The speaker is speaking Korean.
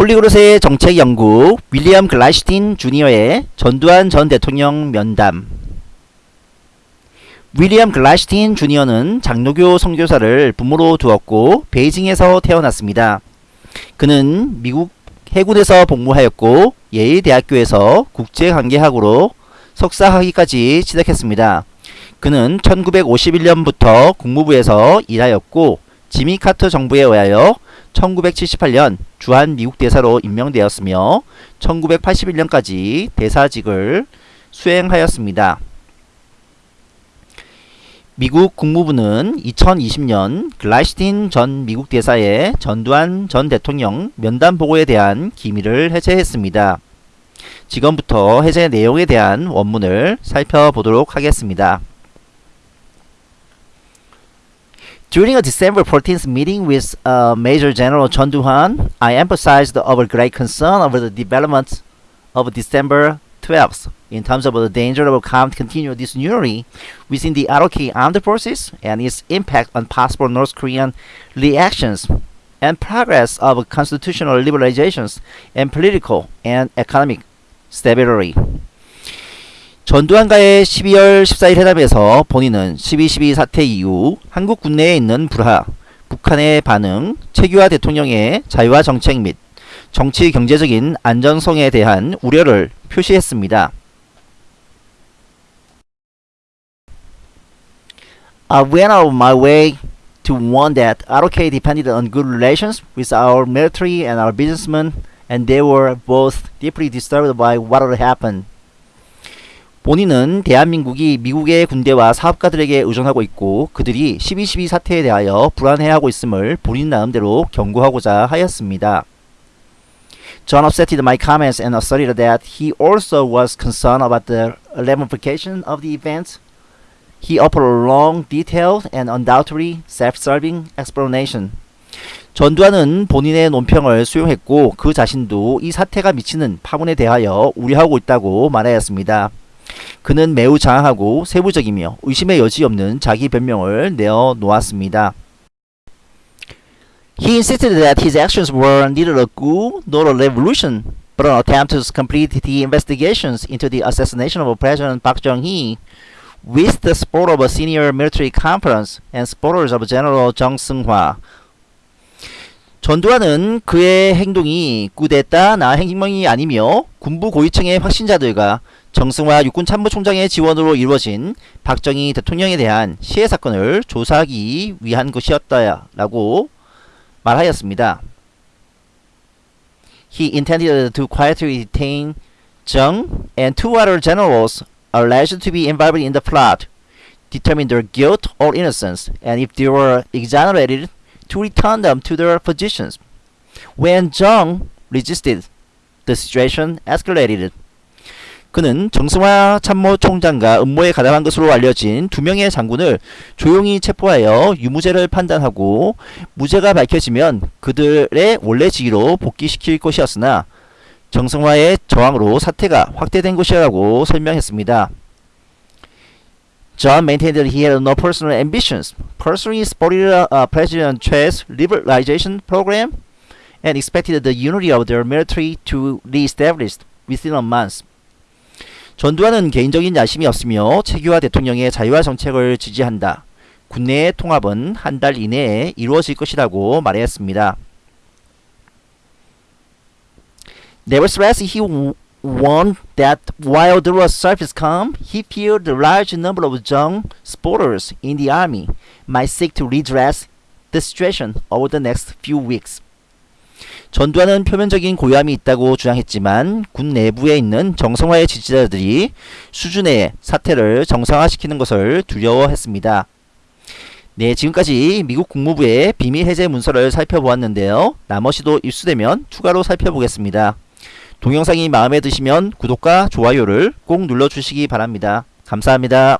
폴리그롯의 정책 연구 윌리엄 글라시틴 주니어의 전두환 전 대통령 면담 윌리엄 글라시틴 주니어는 장로교 선교사를 부모로 두었고 베이징에서 태어났습니다. 그는 미국 해군에서 복무하였고 예일대학교에서 국제관계학으로 석사학위까지 취득했습니다. 그는 1951년부터 국무부에서 일하였고 지미 카터 정부에 의하여 1978년 주한 미국 대사로 임명되었으며 1981년까지 대사직을 수행하였습니다. 미국 국무부는 2020년 글라시틴 전 미국 대사의 전두환 전 대통령 면담 보고에 대한 기밀을 해제했습니다. 지금부터 해제 내용에 대한 원문을 살펴보도록 하겠습니다. During a December 14th meeting with uh, Major General Chun Doo-han, I emphasized our great concern over the development of December 12th in terms of the danger of continued disunity within the ROK armed forces and its impact on possible North Korean reactions and progress of constitutional liberalizations and political and economic stability. 전두환과의 12월 14일 회담에서 본인은 12.12 사태 이후 한국 국내에 있는 불화, 북한의 반응, 최규하 대통령의 자유화 정책 및 정치 경제적인 안전성에 대한 우려를 표시했습니다. I went out of my way to warn that ROK depended on good relations with our military and our businessmen and they were both deeply disturbed by what had happened. 본인은 대한민국이 미국의 군대와 사업가들에게 의존하고 있고 그들이 12.12 사태에 대하여 불안해하고 있음을 본인 나름대로 경고하고자 하였습니다. John offsetted my comments and asserted that he also was concerned about the ramification of the event. He offered a long, detailed, and undoubtedly self-serving explanation. 전두환은 본인의 논평을 수용했고 그 자신도 이 사태가 미치는 파문에 대하여 우려하고 있다고 말하였습니다. 그는 매우 장하고 세부적이며 의심의 여지 없는 자기 변명을 내어 놓았습니다. He insisted that his actions were neither a coup nor a revolution, but an attempt to complete the investigations into the assassination of President Park Chung-hee with the support of a senior military conference and supporters of General Jung Seung-hwa. 전두환은 그의 행동이 꾸데타나 행명이 아니며 군부 고위층의 확신자들과 정승화 육군 참모총장의 지원으로 이루어진 박정희 대통령에 대한 시해 사건을 조사하기 위한 것이었다라고 말하였습니다. He intended to quietly detain Jung and two other generals alleged to be involved in the plot, determine their guilt or innocence, and if they were exonerated, to return them to their positions. When Jung resisted, the situation escalated. 그는 정승화 참모총장과 음모에 가담한 것으로 알려진 두 명의 장군을 조용히 체포하여 유무죄를 판단하고 무죄가 밝혀지면 그들의 원래 직위로 복귀시킬 것이었으나 정승화의 저항으로 사태가 확대된 것이라고 설명했습니다. John maintained that he had no personal ambitions, personally supported uh, President Che's liberalization program, and expected the unity of their military to re-establish within a month. 전두환은 개인적인 야심이 없으며 최규하 대통령의 자유화 정책을 지지한다. 군내의 통합은 한 달 이내에 이루어질 것이라고 말했습니다. Nevertheless, he warned that while there was surface calm, he feared the large number of Jung supporters in the army might seek to redress the situation over the next few weeks. 전두환은 표면적인 고요함이 있다고 주장했지만 군 내부에 있는 정성화의 지지자들이 수준의 사태를 정상화시키는 것을 두려워했습니다. 네, 지금까지 미국 국무부의 비밀 해제 문서를 살펴보았는데요. 나머지도 입수되면 추가로 살펴보겠습니다. 동영상이 마음에 드시면 구독과 좋아요를 꼭 눌러주시기 바랍니다. 감사합니다.